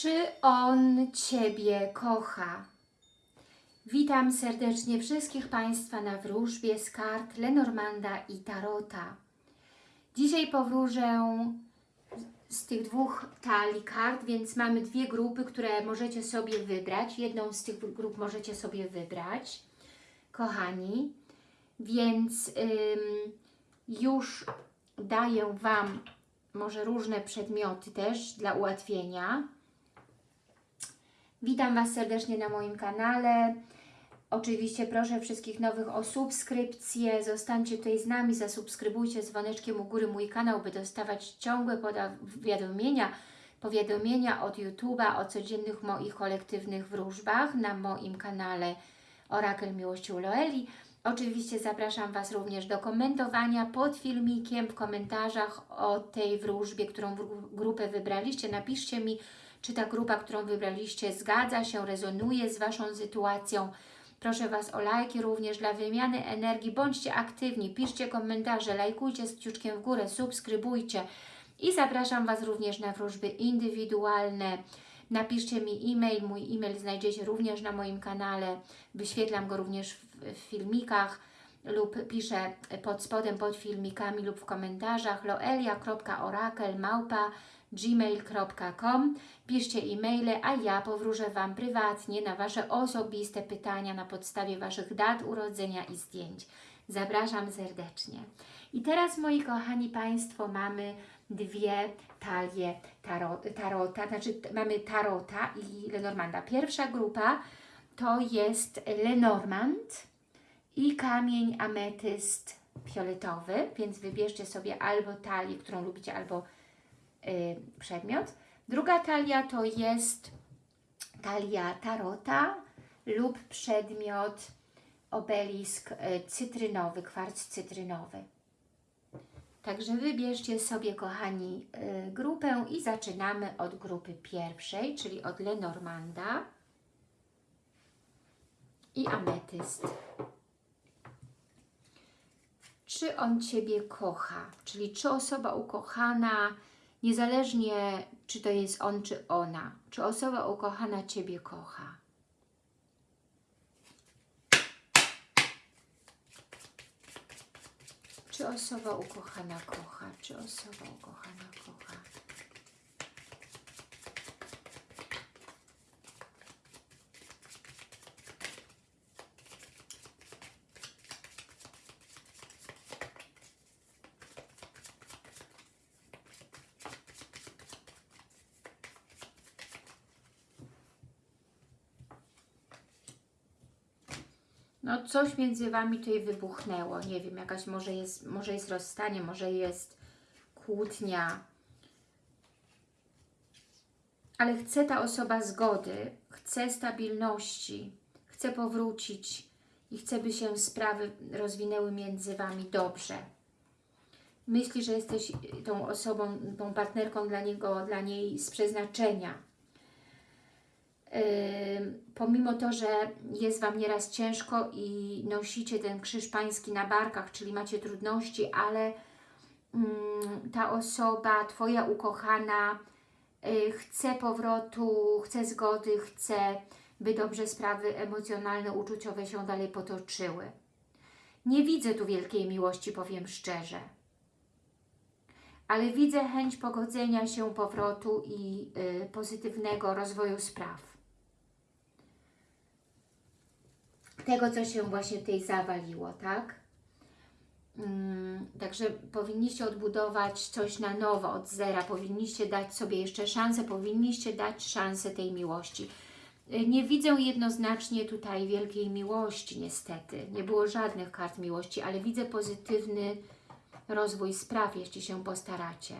Czy on Ciebie kocha? Witam serdecznie wszystkich Państwa na wróżbie z kart Lenormanda i Tarota. Dzisiaj powróżę z tych dwóch talii kart, więc mamy dwie grupy, które możecie sobie wybrać. Jedną z tych grup możecie sobie wybrać, kochani. Więc ym, już daję Wam może różne przedmioty też dla ułatwienia. Witam Was serdecznie na moim kanale. Oczywiście proszę wszystkich nowych o subskrypcję. Zostańcie tutaj z nami, zasubskrybujcie dzwoneczkiem u góry mój kanał, by dostawać ciągłe powiadomienia, powiadomienia od YouTube'a o codziennych moich kolektywnych wróżbach na moim kanale Orakel Miłości u Loeli. Oczywiście zapraszam Was również do komentowania pod filmikiem, w komentarzach o tej wróżbie, którą grupę wybraliście. Napiszcie mi, czy ta grupa, którą wybraliście zgadza się, rezonuje z Waszą sytuacją. Proszę Was o lajki również dla wymiany energii. Bądźcie aktywni, piszcie komentarze, lajkujcie z kciuczkiem w górę, subskrybujcie. I zapraszam Was również na wróżby indywidualne. Napiszcie mi e-mail, mój e-mail znajdziecie również na moim kanale. Wyświetlam go również w, w filmikach lub piszę pod spodem, pod filmikami lub w komentarzach loelia.orakel małpa gmail.com Piszcie e-maile, a ja powróżę Wam prywatnie na Wasze osobiste pytania na podstawie Waszych dat urodzenia i zdjęć. Zapraszam serdecznie. I teraz, moi kochani Państwo, mamy dwie talie tarot, tarota, znaczy mamy tarota i Lenormanda. Pierwsza grupa to jest Lenormand i kamień ametyst fioletowy, więc wybierzcie sobie albo talię, którą lubicie, albo y, przedmiot. Druga talia to jest talia tarota lub przedmiot obelisk y, cytrynowy, kwarc cytrynowy. Także wybierzcie sobie, kochani, y, grupę i zaczynamy od grupy pierwszej, czyli od Lenormanda i ametyst. Czy on Ciebie kocha? Czyli czy osoba ukochana, niezależnie czy to jest on, czy ona, czy osoba ukochana Ciebie kocha? Czy osoba ukochana kocha? Czy osoba ukochana kocha? No coś między Wami tutaj wybuchnęło, nie wiem, jakaś może jest, może jest rozstanie, może jest kłótnia, ale chce ta osoba zgody, chce stabilności, chce powrócić i chce, by się sprawy rozwinęły między Wami dobrze. Myśli, że jesteś tą osobą, tą partnerką dla niego, dla niej z przeznaczenia pomimo to, że jest Wam nieraz ciężko i nosicie ten krzyż pański na barkach, czyli macie trudności, ale ta osoba, Twoja ukochana, y, chce powrotu, chce zgody, chce, by dobrze sprawy emocjonalne, uczuciowe się dalej potoczyły. Nie widzę tu wielkiej miłości, powiem szczerze. Ale widzę chęć pogodzenia się, powrotu i y, pozytywnego rozwoju spraw. Tego, co się właśnie tutaj zawaliło, tak? Hmm, także powinniście odbudować coś na nowo, od zera, powinniście dać sobie jeszcze szansę, powinniście dać szansę tej miłości. Y, nie widzę jednoznacznie tutaj wielkiej miłości, niestety. Nie było żadnych kart miłości, ale widzę pozytywny rozwój spraw, jeśli się postaracie.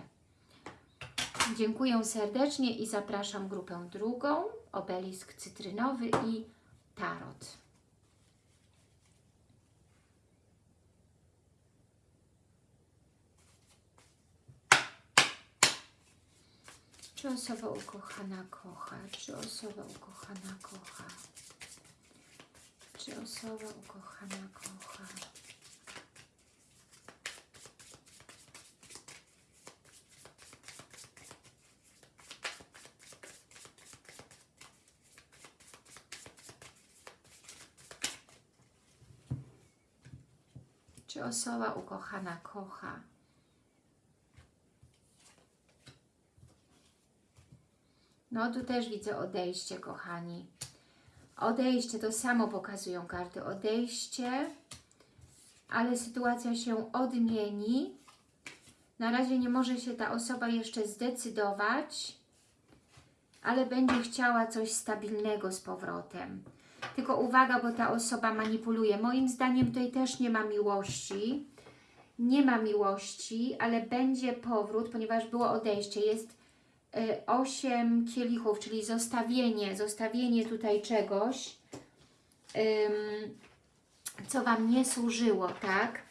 Dziękuję serdecznie i zapraszam grupę drugą, obelisk cytrynowy i tarot. Czy osoba ukochana kocha? Czy osoba ukochana kocha? Czy osoba ukochana kocha? Czy osoba ukochana kocha? No tu też widzę odejście, kochani. Odejście, to samo pokazują karty. Odejście, ale sytuacja się odmieni. Na razie nie może się ta osoba jeszcze zdecydować, ale będzie chciała coś stabilnego z powrotem. Tylko uwaga, bo ta osoba manipuluje. Moim zdaniem tutaj też nie ma miłości. Nie ma miłości, ale będzie powrót, ponieważ było odejście. Jest y, osiem kielichów, czyli zostawienie, zostawienie tutaj czegoś, co Wam nie służyło, tak?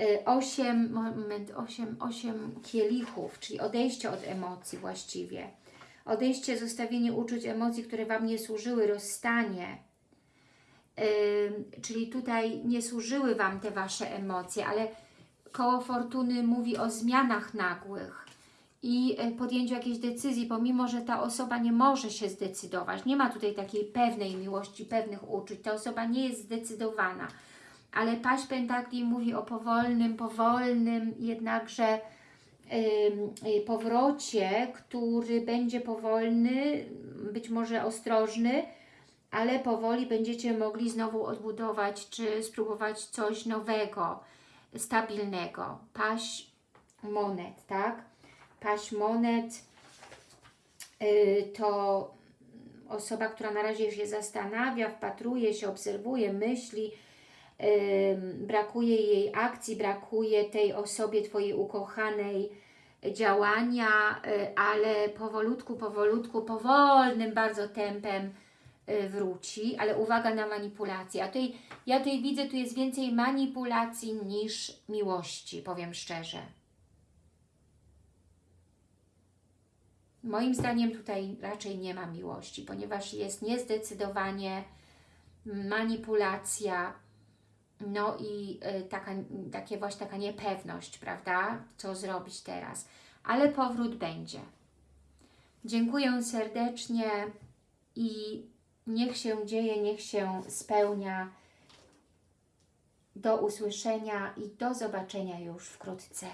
Y, Osiem, moment, osiem, osiem kielichów, czyli odejście od emocji właściwie. Odejście, zostawienie uczuć, emocji, które Wam nie służyły, rozstanie. Czyli tutaj nie służyły Wam te Wasze emocje, ale koło fortuny mówi o zmianach nagłych i y, podjęciu jakiejś decyzji, pomimo, że ta osoba nie może się zdecydować. Nie ma tutaj takiej pewnej miłości, pewnych uczuć. Ta osoba nie jest zdecydowana. Ale paść pentakli mówi o powolnym, powolnym jednakże ym, y, powrocie, który będzie powolny, być może ostrożny, ale powoli będziecie mogli znowu odbudować, czy spróbować coś nowego, stabilnego. Paść monet, tak? Paść monet yy, to osoba, która na razie się zastanawia, wpatruje się, obserwuje, myśli, yy, brakuje jej akcji, brakuje tej osobie Twojej ukochanej działania, yy, ale powolutku, powolutku, powolnym bardzo tempem y, wróci, ale uwaga na manipulację. A tutaj, ja tutaj widzę, tu jest więcej manipulacji niż miłości, powiem szczerze. Moim zdaniem tutaj raczej nie ma miłości, ponieważ jest niezdecydowanie manipulacja, no i y, taka, takie właśnie taka niepewność, prawda? Co zrobić teraz? Ale powrót będzie. Dziękuję serdecznie i niech się dzieje, niech się spełnia. Do usłyszenia i do zobaczenia już wkrótce.